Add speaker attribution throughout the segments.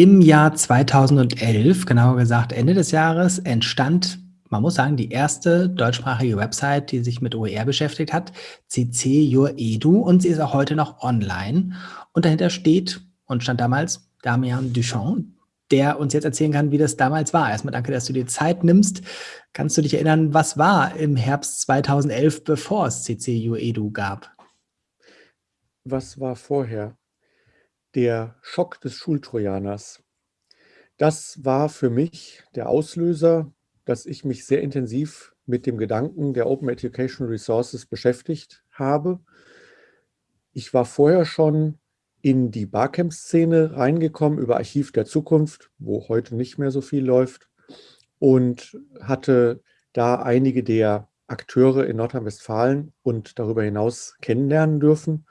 Speaker 1: Im Jahr 2011, genauer gesagt Ende des Jahres, entstand, man muss sagen, die erste deutschsprachige Website, die sich mit OER beschäftigt hat, CC Your Edu und sie ist auch heute noch online. Und dahinter steht und stand damals Damian Duchamp, der uns jetzt erzählen kann, wie das damals war. Erstmal danke, dass du dir Zeit nimmst. Kannst du dich erinnern, was war im Herbst 2011, bevor es CC Your Edu gab?
Speaker 2: Was war vorher? Der Schock des Schultrojaners. Das war für mich der Auslöser, dass ich mich sehr intensiv mit dem Gedanken der Open Education Resources beschäftigt habe. Ich war vorher schon in die Barcamp-Szene reingekommen über Archiv der Zukunft, wo heute nicht mehr so viel läuft und hatte da einige der Akteure in Nordrhein-Westfalen und darüber hinaus kennenlernen dürfen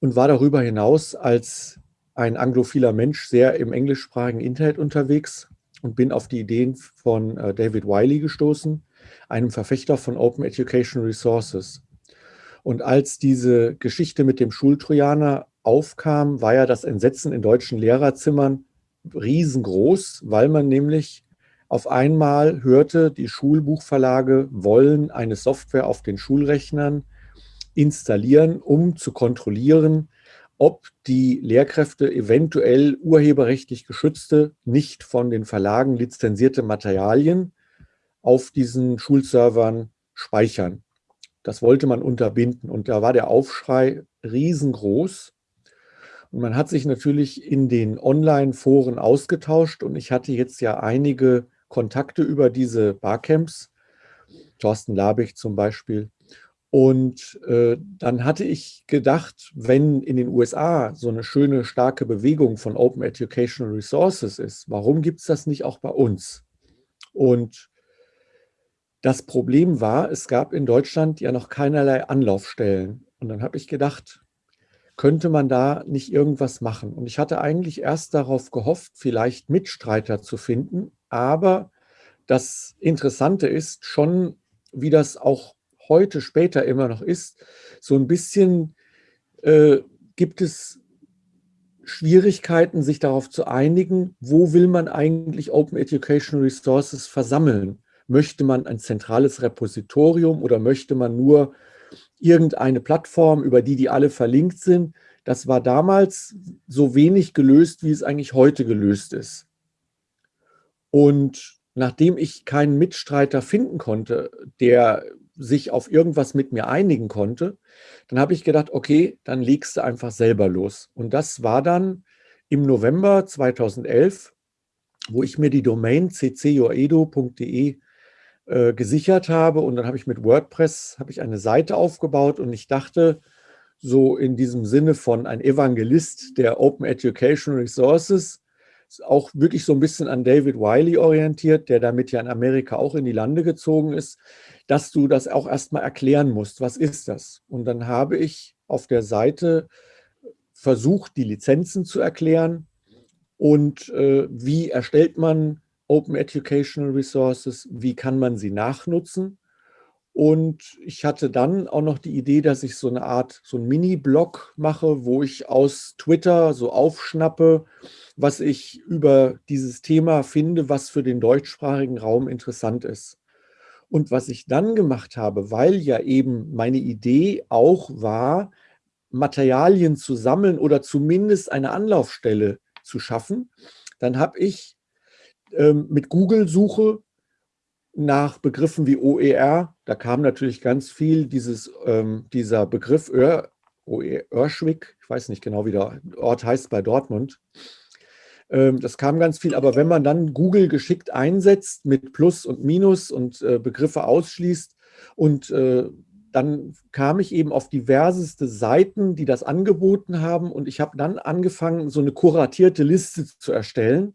Speaker 2: und war darüber hinaus als ein anglophiler Mensch sehr im englischsprachigen Internet unterwegs und bin auf die Ideen von äh, David Wiley gestoßen, einem Verfechter von Open Education Resources. Und als diese Geschichte mit dem Schultrojaner aufkam, war ja das Entsetzen in deutschen Lehrerzimmern riesengroß, weil man nämlich auf einmal hörte, die Schulbuchverlage wollen eine Software auf den Schulrechnern installieren, um zu kontrollieren, ob die Lehrkräfte eventuell urheberrechtlich geschützte, nicht von den Verlagen lizenzierte Materialien auf diesen Schulservern speichern. Das wollte man unterbinden und da war der Aufschrei riesengroß. Und man hat sich natürlich in den Online-Foren ausgetauscht und ich hatte jetzt ja einige Kontakte über diese Barcamps, Thorsten Labich zum Beispiel, und äh, dann hatte ich gedacht, wenn in den USA so eine schöne, starke Bewegung von Open Educational Resources ist, warum gibt es das nicht auch bei uns? Und das Problem war, es gab in Deutschland ja noch keinerlei Anlaufstellen. Und dann habe ich gedacht, könnte man da nicht irgendwas machen? Und ich hatte eigentlich erst darauf gehofft, vielleicht Mitstreiter zu finden. Aber das Interessante ist schon, wie das auch heute später immer noch ist, so ein bisschen äh, gibt es Schwierigkeiten, sich darauf zu einigen, wo will man eigentlich Open Education Resources versammeln? Möchte man ein zentrales Repositorium oder möchte man nur irgendeine Plattform, über die die alle verlinkt sind? Das war damals so wenig gelöst, wie es eigentlich heute gelöst ist. Und nachdem ich keinen Mitstreiter finden konnte, der sich auf irgendwas mit mir einigen konnte, dann habe ich gedacht, okay, dann legst du einfach selber los. Und das war dann im November 2011, wo ich mir die Domain ccjoedo.de äh, gesichert habe und dann habe ich mit WordPress habe ich eine Seite aufgebaut und ich dachte so in diesem Sinne von ein Evangelist der Open Education Resources, auch wirklich so ein bisschen an David Wiley orientiert, der damit ja in Amerika auch in die Lande gezogen ist dass du das auch erstmal erklären musst. Was ist das? Und dann habe ich auf der Seite versucht, die Lizenzen zu erklären und äh, wie erstellt man Open Educational Resources, wie kann man sie nachnutzen. Und ich hatte dann auch noch die Idee, dass ich so eine Art, so ein Mini-Blog mache, wo ich aus Twitter so aufschnappe, was ich über dieses Thema finde, was für den deutschsprachigen Raum interessant ist. Und was ich dann gemacht habe, weil ja eben meine Idee auch war, Materialien zu sammeln oder zumindest eine Anlaufstelle zu schaffen, dann habe ich ähm, mit Google-Suche nach Begriffen wie OER, da kam natürlich ganz viel dieses, ähm, dieser Begriff Ör, Örschwick, ich weiß nicht genau, wie der Ort heißt bei Dortmund, ähm, das kam ganz viel, aber wenn man dann Google geschickt einsetzt mit Plus und Minus und äh, Begriffe ausschließt und äh, dann kam ich eben auf diverseste Seiten, die das angeboten haben und ich habe dann angefangen, so eine kuratierte Liste zu erstellen,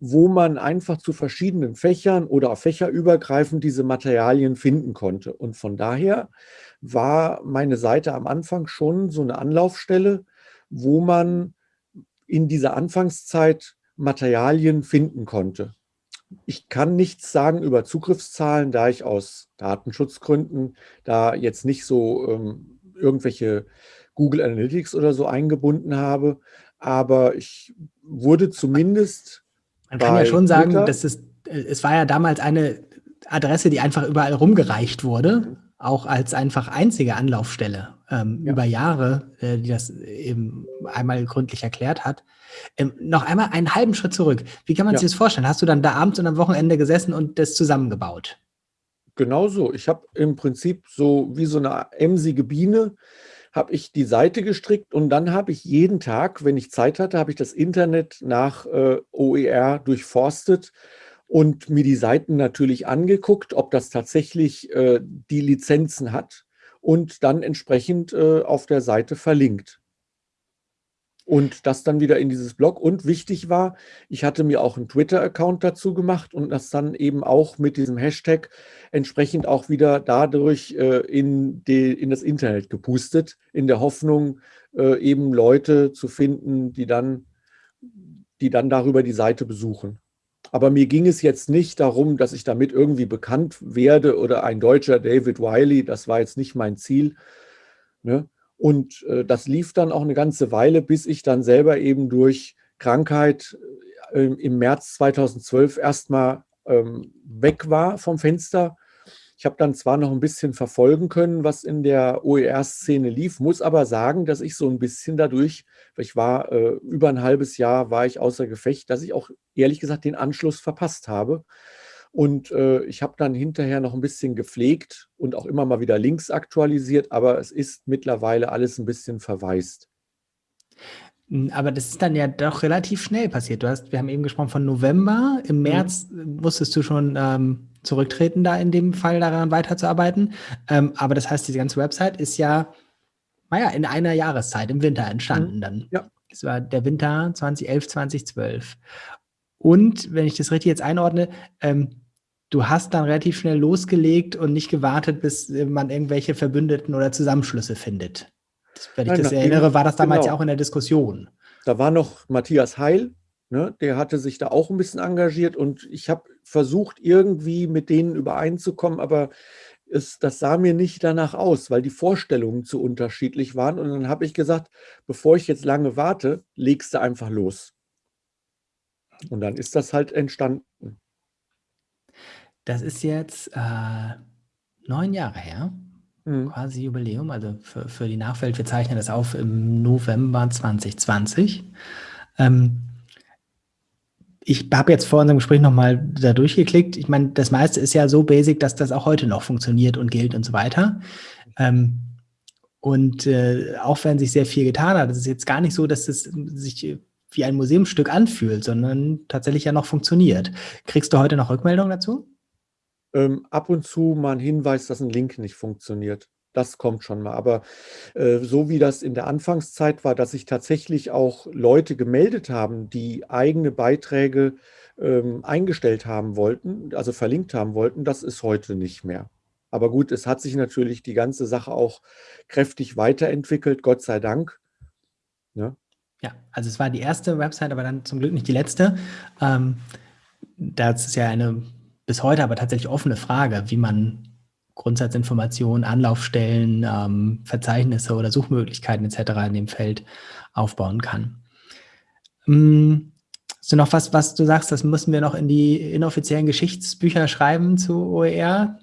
Speaker 2: wo man einfach zu verschiedenen Fächern oder auch fächerübergreifend diese Materialien finden konnte. Und von daher war meine Seite am Anfang schon so eine Anlaufstelle, wo man in dieser Anfangszeit Materialien finden konnte. Ich kann nichts sagen über Zugriffszahlen, da ich aus Datenschutzgründen da jetzt nicht so ähm, irgendwelche Google Analytics oder so eingebunden habe. aber ich wurde zumindest
Speaker 1: Man kann ja schon sagen, dass es, es war ja damals eine Adresse, die einfach überall rumgereicht wurde, mhm. auch als einfach einzige Anlaufstelle ähm, ja. über Jahre, äh, die das eben einmal gründlich erklärt hat. Ähm, noch einmal einen halben Schritt zurück. Wie kann man ja. sich das vorstellen? Hast du dann da abends und am Wochenende gesessen und das zusammengebaut?
Speaker 2: Genau so. Ich habe im Prinzip so wie so eine emsige Biene habe ich die Seite gestrickt und dann habe ich jeden Tag, wenn ich Zeit hatte, habe ich das Internet nach äh, OER durchforstet und mir die Seiten natürlich angeguckt, ob das tatsächlich äh, die Lizenzen hat und dann entsprechend äh, auf der Seite verlinkt und das dann wieder in dieses Blog. Und wichtig war, ich hatte mir auch einen Twitter-Account dazu gemacht und das dann eben auch mit diesem Hashtag entsprechend auch wieder dadurch äh, in, die, in das Internet gepustet, in der Hoffnung, äh, eben Leute zu finden, die dann, die dann darüber die Seite besuchen. Aber mir ging es jetzt nicht darum, dass ich damit irgendwie bekannt werde oder ein deutscher David Wiley, das war jetzt nicht mein Ziel. Ne? Und äh, das lief dann auch eine ganze Weile, bis ich dann selber eben durch Krankheit äh, im März 2012 erstmal ähm, weg war vom Fenster. Ich habe dann zwar noch ein bisschen verfolgen können, was in der OER-Szene lief, muss aber sagen, dass ich so ein bisschen dadurch, ich war äh, über ein halbes Jahr, war ich außer Gefecht, dass ich auch ehrlich gesagt den Anschluss verpasst habe. Und äh, ich habe dann hinterher noch ein bisschen gepflegt und auch immer mal wieder Links aktualisiert, aber es ist mittlerweile alles ein bisschen verwaist.
Speaker 1: Hm, aber das ist dann ja doch relativ schnell passiert. Du hast, wir haben eben gesprochen von November. Im mhm. März mhm. musstest du schon ähm, zurücktreten, da in dem Fall daran weiterzuarbeiten. Ähm, aber das heißt, diese ganze Website ist ja, naja, in einer Jahreszeit, im Winter entstanden mhm. dann. Ja. Das war der Winter 2011, 2012. Und wenn ich das richtig jetzt einordne, ähm, du hast dann relativ schnell losgelegt und nicht gewartet, bis äh, man irgendwelche Verbündeten oder Zusammenschlüsse findet. Das, wenn ich Nein, das erinnere, war das damals genau. ja auch in der Diskussion.
Speaker 2: Da war noch Matthias Heil, ne, der hatte sich da auch ein bisschen engagiert und ich habe versucht, irgendwie mit denen übereinzukommen, aber es, das sah mir nicht danach aus, weil die Vorstellungen zu unterschiedlich waren. Und dann habe ich gesagt, bevor ich jetzt lange warte, legst du einfach los. Und dann ist das halt entstanden.
Speaker 1: Das ist jetzt äh, neun Jahre her, mhm. quasi Jubiläum. Also für, für die Nachwelt, wir zeichnen das auf im November 2020. Ähm, ich habe jetzt vor unserem Gespräch nochmal da durchgeklickt. Ich meine, das meiste ist ja so basic, dass das auch heute noch funktioniert und gilt und so weiter. Ähm, und äh, auch wenn sich sehr viel getan hat, ist es jetzt gar nicht so, dass es sich wie ein Museumsstück anfühlt, sondern tatsächlich ja noch funktioniert. Kriegst du heute noch Rückmeldungen dazu?
Speaker 2: Ähm, ab und zu mal ein Hinweis, dass ein Link nicht funktioniert. Das kommt schon mal. Aber äh, so wie das in der Anfangszeit war, dass sich tatsächlich auch Leute gemeldet haben, die eigene Beiträge ähm, eingestellt haben wollten, also verlinkt haben wollten, das ist heute nicht mehr. Aber gut, es hat sich natürlich die ganze Sache auch kräftig weiterentwickelt, Gott sei Dank.
Speaker 1: Ja, ja, also es war die erste Website, aber dann zum Glück nicht die letzte. Ähm, das ist ja eine bis heute aber tatsächlich offene Frage, wie man Grundsatzinformationen, Anlaufstellen, ähm, Verzeichnisse oder Suchmöglichkeiten etc. in dem Feld aufbauen kann. Ähm, hast du noch was, was du sagst, das müssen wir noch in die inoffiziellen Geschichtsbücher schreiben zu OER?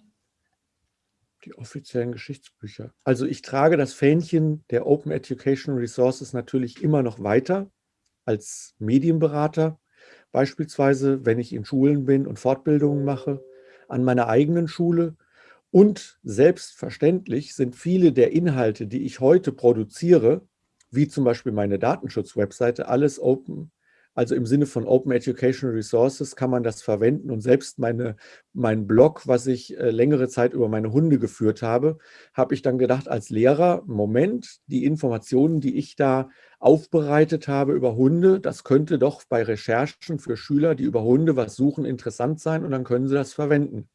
Speaker 2: Die offiziellen Geschichtsbücher. Also ich trage das Fähnchen der Open Education Resources natürlich immer noch weiter als Medienberater. Beispielsweise, wenn ich in Schulen bin und Fortbildungen mache, an meiner eigenen Schule. Und selbstverständlich sind viele der Inhalte, die ich heute produziere, wie zum Beispiel meine Datenschutz-Webseite, alles Open also im Sinne von Open Educational Resources kann man das verwenden und selbst meine, mein Blog, was ich äh, längere Zeit über meine Hunde geführt habe, habe ich dann gedacht als Lehrer, Moment, die Informationen, die ich da aufbereitet habe über Hunde, das könnte doch bei Recherchen für Schüler, die über Hunde was suchen, interessant sein und dann können sie das verwenden.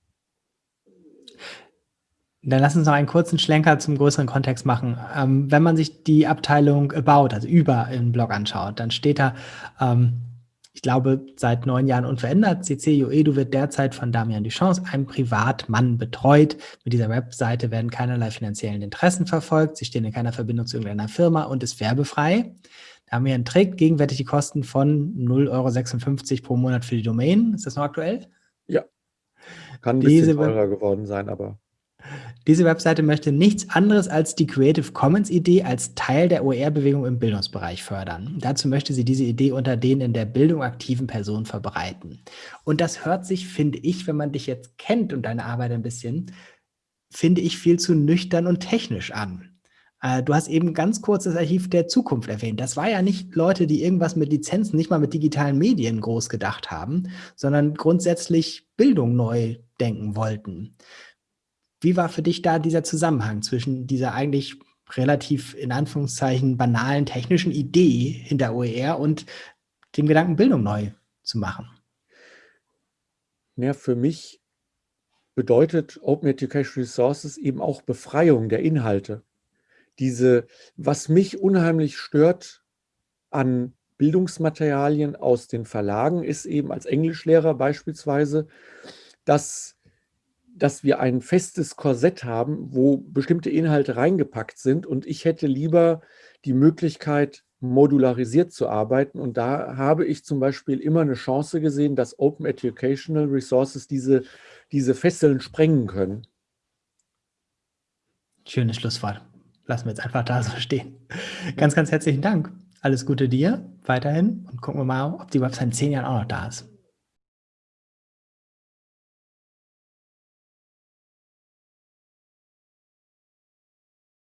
Speaker 1: Dann lass uns noch einen kurzen Schlenker zum größeren Kontext machen. Ähm, wenn man sich die Abteilung About, also über im Blog anschaut, dann steht da, ähm, ich glaube, seit neun Jahren unverändert. CC Edu wird derzeit von Damian Duchance, einem Privatmann, betreut. Mit dieser Webseite werden keinerlei finanziellen Interessen verfolgt. Sie stehen in keiner Verbindung zu irgendeiner Firma und ist werbefrei. Damian trägt gegenwärtig die Kosten von 0,56 Euro pro Monat für die Domain. Ist das noch aktuell?
Speaker 2: Ja. Kann ein bisschen teurer geworden sein, aber
Speaker 1: diese Webseite möchte nichts anderes als die Creative Commons Idee als Teil der OER-Bewegung im Bildungsbereich fördern. Dazu möchte sie diese Idee unter den in der Bildung aktiven Personen verbreiten. Und das hört sich, finde ich, wenn man dich jetzt kennt und deine Arbeit ein bisschen, finde ich viel zu nüchtern und technisch an. Äh, du hast eben ganz kurz das Archiv der Zukunft erwähnt. Das war ja nicht Leute, die irgendwas mit Lizenzen, nicht mal mit digitalen Medien groß gedacht haben, sondern grundsätzlich Bildung neu denken wollten. Wie war für dich da dieser Zusammenhang zwischen dieser eigentlich relativ in Anführungszeichen banalen technischen Idee hinter OER und dem Gedanken, Bildung neu zu machen?
Speaker 2: Ja, für mich bedeutet Open Education Resources eben auch Befreiung der Inhalte. Diese, was mich unheimlich stört an Bildungsmaterialien aus den Verlagen, ist eben als Englischlehrer beispielsweise, dass dass wir ein festes Korsett haben, wo bestimmte Inhalte reingepackt sind und ich hätte lieber die Möglichkeit, modularisiert zu arbeiten. Und da habe ich zum Beispiel immer eine Chance gesehen, dass Open Educational Resources diese, diese Fesseln sprengen können.
Speaker 1: Schönes Schlusswort. Lassen wir jetzt einfach da so stehen. Ganz, ganz herzlichen Dank. Alles Gute dir weiterhin und gucken wir mal, ob die Website in zehn Jahren auch noch da ist.